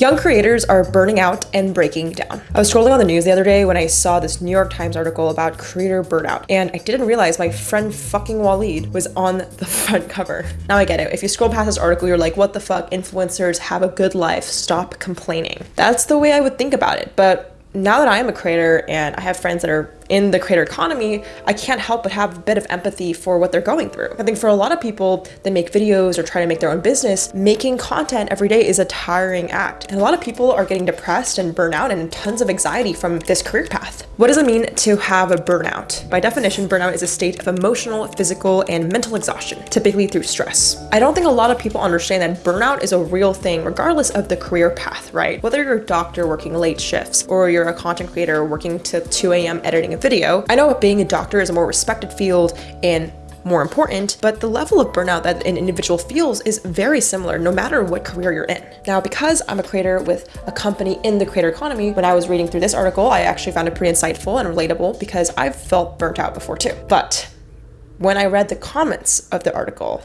Young creators are burning out and breaking down. I was scrolling on the news the other day when I saw this New York Times article about creator burnout, and I didn't realize my friend fucking Waleed was on the front cover. Now I get it. If you scroll past this article, you're like, what the fuck? Influencers have a good life. Stop complaining. That's the way I would think about it. But now that I am a creator and I have friends that are in the creator economy, I can't help but have a bit of empathy for what they're going through. I think for a lot of people that make videos or try to make their own business, making content every day is a tiring act. And a lot of people are getting depressed and burnout and tons of anxiety from this career path. What does it mean to have a burnout? By definition, burnout is a state of emotional, physical, and mental exhaustion, typically through stress. I don't think a lot of people understand that burnout is a real thing regardless of the career path, right? Whether you're a doctor working late shifts or you're a content creator working to 2 a.m. editing a video. I know being a doctor is a more respected field and more important, but the level of burnout that an individual feels is very similar no matter what career you're in. Now, because I'm a creator with a company in the creator economy, when I was reading through this article, I actually found it pretty insightful and relatable because I've felt burnt out before too. But when I read the comments of the article,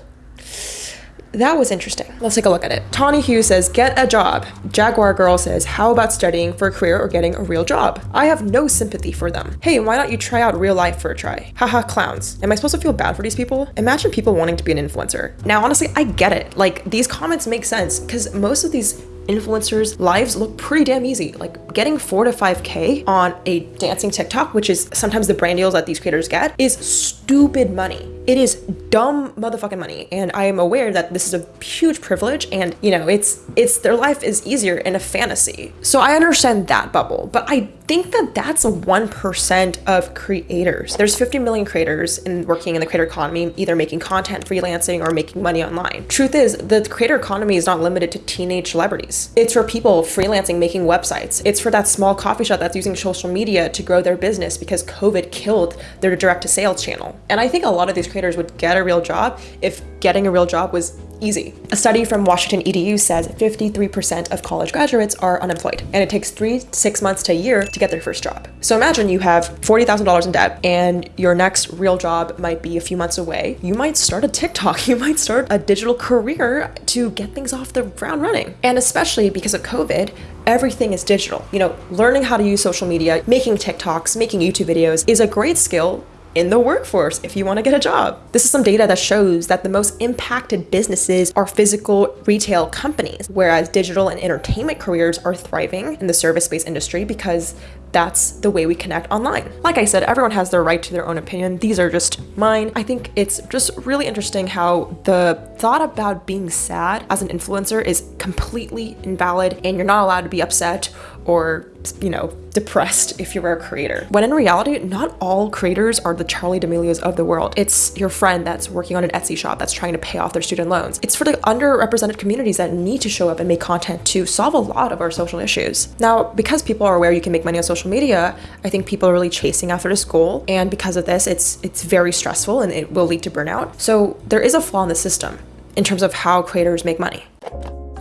that was interesting. Let's take a look at it. Tawny Hughes says, get a job. Jaguar Girl says, how about studying for a career or getting a real job? I have no sympathy for them. Hey, why don't you try out real life for a try? Haha, clowns. Am I supposed to feel bad for these people? Imagine people wanting to be an influencer. Now, honestly, I get it. Like, these comments make sense because most of these influencers' lives look pretty damn easy. Like getting four to 5K on a dancing TikTok, which is sometimes the brand deals that these creators get, is stupid money. It is dumb motherfucking money. And I am aware that this is a huge privilege and you know, it's it's their life is easier in a fantasy. So I understand that bubble, but I think that that's a 1% of creators. There's 50 million creators in working in the creator economy, either making content, freelancing, or making money online. Truth is, the creator economy is not limited to teenage celebrities. It's for people freelancing, making websites. It's for that small coffee shop that's using social media to grow their business because COVID killed their direct to sales channel. And I think a lot of these creators would get a real job if getting a real job was easy. A study from Washington EDU says 53% of college graduates are unemployed, and it takes three six months to a year to get their first job. So imagine you have $40,000 in debt and your next real job might be a few months away. You might start a TikTok, you might start a digital career to get things off the ground running. And especially because of COVID, everything is digital. You know, learning how to use social media, making TikToks, making YouTube videos is a great skill in the workforce if you want to get a job. This is some data that shows that the most impacted businesses are physical retail companies, whereas digital and entertainment careers are thriving in the service-based industry because that's the way we connect online. Like I said, everyone has their right to their own opinion. These are just mine. I think it's just really interesting how the thought about being sad as an influencer is completely invalid and you're not allowed to be upset or, you know, depressed if you're a creator. When in reality, not all creators are the Charli D'Amelio's of the world. It's your friend that's working on an Etsy shop that's trying to pay off their student loans. It's for the underrepresented communities that need to show up and make content to solve a lot of our social issues. Now, because people are aware you can make money on social media, I think people are really chasing after this goal. And because of this, it's it's very stressful and it will lead to burnout. So there is a flaw in the system in terms of how creators make money.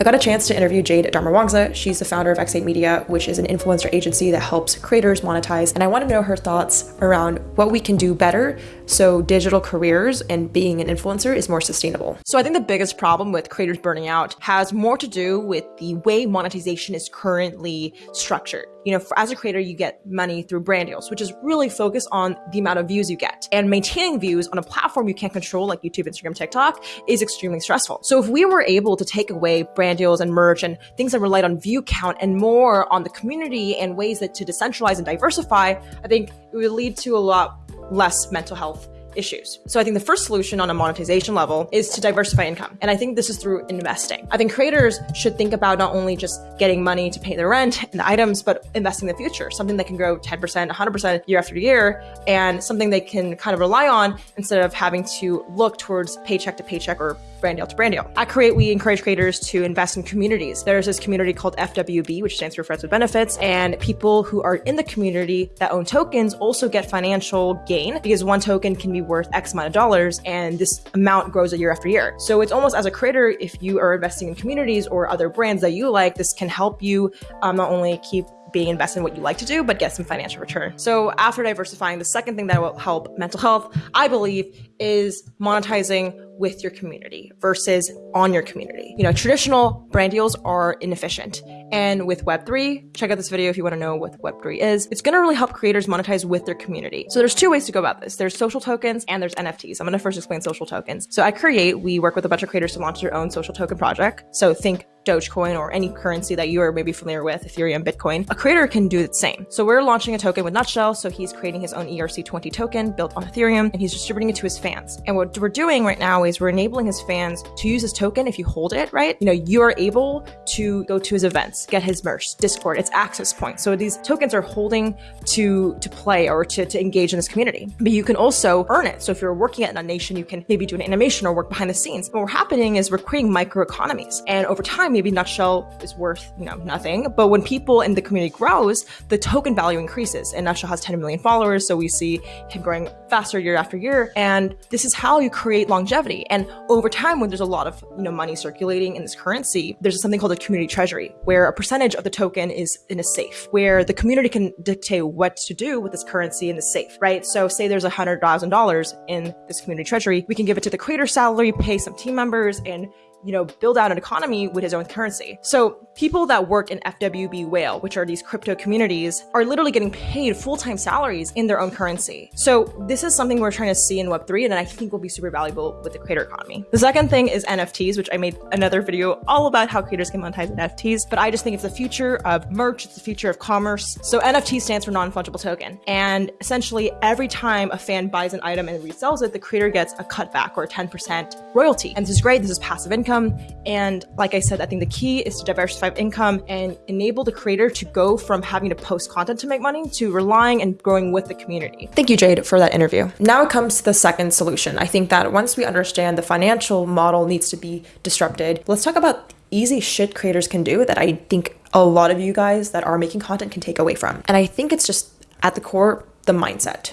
I got a chance to interview Jade Darmawangsa. She's the founder of X8 Media, which is an influencer agency that helps creators monetize. And I want to know her thoughts around what we can do better so digital careers and being an influencer is more sustainable. So I think the biggest problem with creators burning out has more to do with the way monetization is currently structured. You know, for, as a creator, you get money through brand deals, which is really focused on the amount of views you get. And maintaining views on a platform you can't control like YouTube, Instagram, TikTok is extremely stressful. So if we were able to take away brand deals and merch and things that rely on view count and more on the community and ways that to decentralize and diversify, I think it would lead to a lot less mental health issues. So I think the first solution on a monetization level is to diversify income. And I think this is through investing. I think creators should think about not only just getting money to pay their rent and the items, but investing in the future, something that can grow 10%, 100% year after year, and something they can kind of rely on instead of having to look towards paycheck to paycheck or brand deal to brand deal. At Create, we encourage creators to invest in communities. There's this community called FWB, which stands for Friends with Benefits, and people who are in the community that own tokens also get financial gain because one token can be worth X amount of dollars and this amount grows a year after year. So it's almost as a creator, if you are investing in communities or other brands that you like, this can help you um, not only keep being invested in what you like to do, but get some financial return. So after diversifying, the second thing that will help mental health, I believe, is monetizing with your community versus on your community. You know, traditional brand deals are inefficient And with Web3, check out this video if you want to know what Web3 is. It's going to really help creators monetize with their community. So there's two ways to go about this. There's social tokens and there's NFTs. I'm going to first explain social tokens. So at Create, we work with a bunch of creators to launch their own social token project. So think Dogecoin or any currency that you are maybe familiar with, Ethereum, Bitcoin, a creator can do the same. So we're launching a token with Nutshell. So he's creating his own ERC20 token built on Ethereum and he's distributing it to his fans. And what we're doing right now is we're enabling his fans to use his token if you hold it, right? You know, you are able to go to his events, get his merch, Discord, it's access points. So these tokens are holding to to play or to, to engage in this community. But you can also earn it. So if you're working at a nation, you can maybe do an animation or work behind the scenes. What we're happening is we're creating microeconomies. And over time, maybe Nutshell is worth, you know, nothing. But when people in the community grows, the token value increases. And Nutshell has 10 million followers, so we see him growing faster year after year. And this is how you create longevity. And over time, when there's a lot of, you know, money circulating in this currency, there's something called a community treasury, where a percentage of the token is in a safe, where the community can dictate what to do with this currency in the safe, right? So say there's a hundred thousand dollars in this community treasury, we can give it to the creator salary, pay some team members, and you know, build out an economy with his own currency. So people that work in FWB Whale, which are these crypto communities, are literally getting paid full-time salaries in their own currency. So this is something we're trying to see in Web3 and I think will be super valuable with the creator economy. The second thing is NFTs, which I made another video all about how creators can monetize NFTs, but I just think it's the future of merch, it's the future of commerce. So NFT stands for non-fungible token. And essentially every time a fan buys an item and resells it, the creator gets a cutback or a 10% royalty. And this is great, this is passive income income. And like I said, I think the key is to diversify income and enable the creator to go from having to post content to make money to relying and growing with the community. Thank you, Jade, for that interview. Now it comes to the second solution. I think that once we understand the financial model needs to be disrupted, let's talk about easy shit creators can do that I think a lot of you guys that are making content can take away from. And I think it's just at the core, the mindset.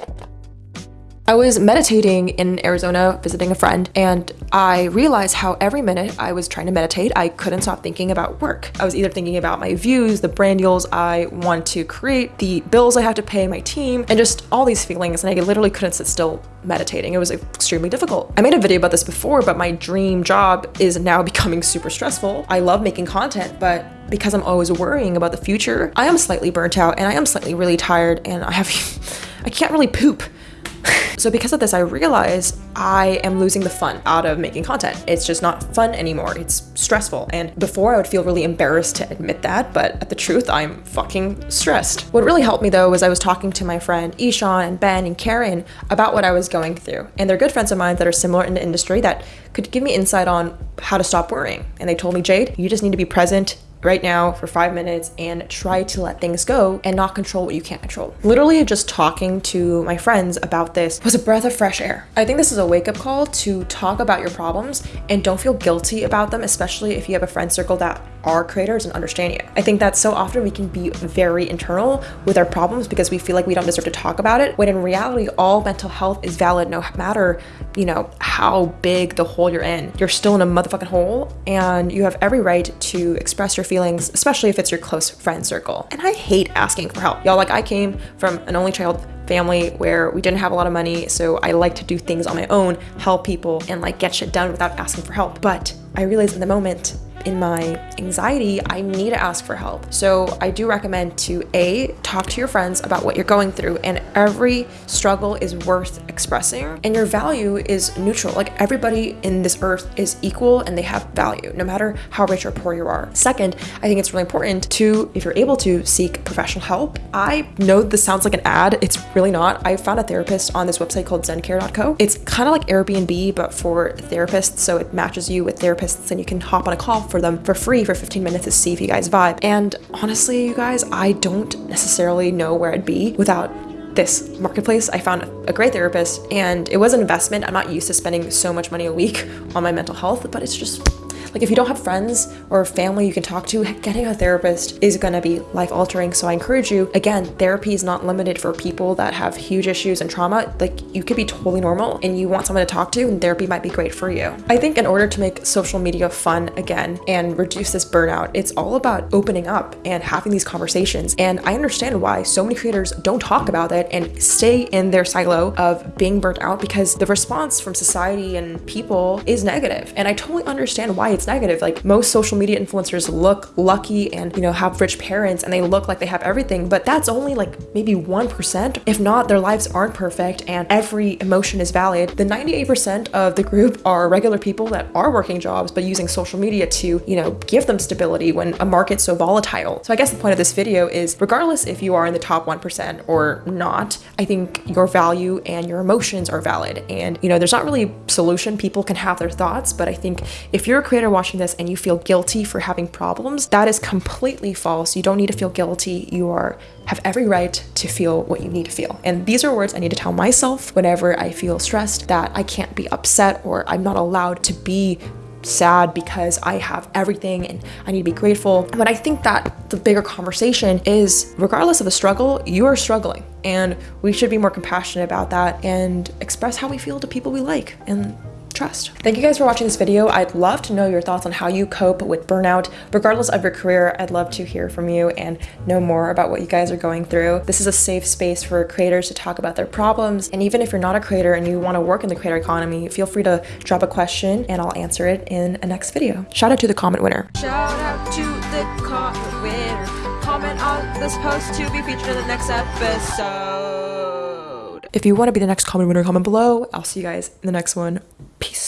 I was meditating in Arizona visiting a friend and I realized how every minute I was trying to meditate, I couldn't stop thinking about work. I was either thinking about my views, the brand deals I want to create, the bills I have to pay, my team, and just all these feelings. And I literally couldn't sit still meditating. It was extremely difficult. I made a video about this before, but my dream job is now becoming super stressful. I love making content, but because I'm always worrying about the future, I am slightly burnt out and I am slightly really tired and I have, I can't really poop so because of this, I realize I am losing the fun out of making content. It's just not fun anymore. It's stressful. And before I would feel really embarrassed to admit that, but at the truth, I'm fucking stressed. What really helped me though was I was talking to my friend Ishan and Ben and Karen about what I was going through. And they're good friends of mine that are similar in the industry that could give me insight on how to stop worrying. And they told me, Jade, you just need to be present right now for five minutes and try to let things go and not control what you can't control. Literally just talking to my friends about this was a breath of fresh air. I think this is a wake up call to talk about your problems and don't feel guilty about them, especially if you have a friend circle that are creators and understand you. I think that so often we can be very internal with our problems because we feel like we don't deserve to talk about it, when in reality, all mental health is valid no matter, you know, how big the hole you're in. You're still in a motherfucking hole and you have every right to express your feelings feelings, especially if it's your close friend circle. And I hate asking for help. Y'all, like I came from an only child family where we didn't have a lot of money, so I like to do things on my own, help people, and like get shit done without asking for help. But I realized in the moment in my anxiety, I need to ask for help. So I do recommend to A, talk to your friends about what you're going through and every struggle is worth expressing and your value is neutral. Like everybody in this earth is equal and they have value no matter how rich or poor you are. Second, I think it's really important to, if you're able to seek professional help. I know this sounds like an ad. It's really not. I found a therapist on this website called zencare.co. It's kind of like Airbnb, but for therapists. So it matches you with therapists and you can hop on a call for them for free for 15 minutes to see if you guys vibe. And honestly, you guys, I don't necessarily know where I'd be without this marketplace. I found a great therapist and it was an investment. I'm not used to spending so much money a week on my mental health, but it's just like if you don't have friends or family you can talk to, getting a therapist is gonna be life altering. So I encourage you, again, therapy is not limited for people that have huge issues and trauma. Like you could be totally normal and you want someone to talk to and therapy might be great for you. I think in order to make social media fun again and reduce this burnout, it's all about opening up and having these conversations. And I understand why so many creators don't talk about it and stay in their silo of being burnt out because the response from society and people is negative. And I totally understand why it's it's negative. Like most social media influencers look lucky and, you know, have rich parents and they look like they have everything, but that's only like maybe 1%. If not, their lives aren't perfect and every emotion is valid. The 98% of the group are regular people that are working jobs, but using social media to, you know, give them stability when a market's so volatile. So I guess the point of this video is regardless if you are in the top 1% or not, I think your value and your emotions are valid. And, you know, there's not really solution. People can have their thoughts, but I think if you're a creator watching this and you feel guilty for having problems, that is completely false. You don't need to feel guilty. You are have every right to feel what you need to feel. And these are words I need to tell myself whenever I feel stressed that I can't be upset or I'm not allowed to be sad because I have everything and I need to be grateful. But I think that the bigger conversation is regardless of the struggle, you are struggling. And we should be more compassionate about that and express how we feel to people we like. And trust. Thank you guys for watching this video. I'd love to know your thoughts on how you cope with burnout. Regardless of your career, I'd love to hear from you and know more about what you guys are going through. This is a safe space for creators to talk about their problems. And even if you're not a creator and you want to work in the creator economy, feel free to drop a question and I'll answer it in a next video. Shout out to the comment winner. Shout out to the comment winner. Comment on this post to be featured in the next episode. If you want to be the next comment winner, comment below. I'll see you guys in the next one. Peace.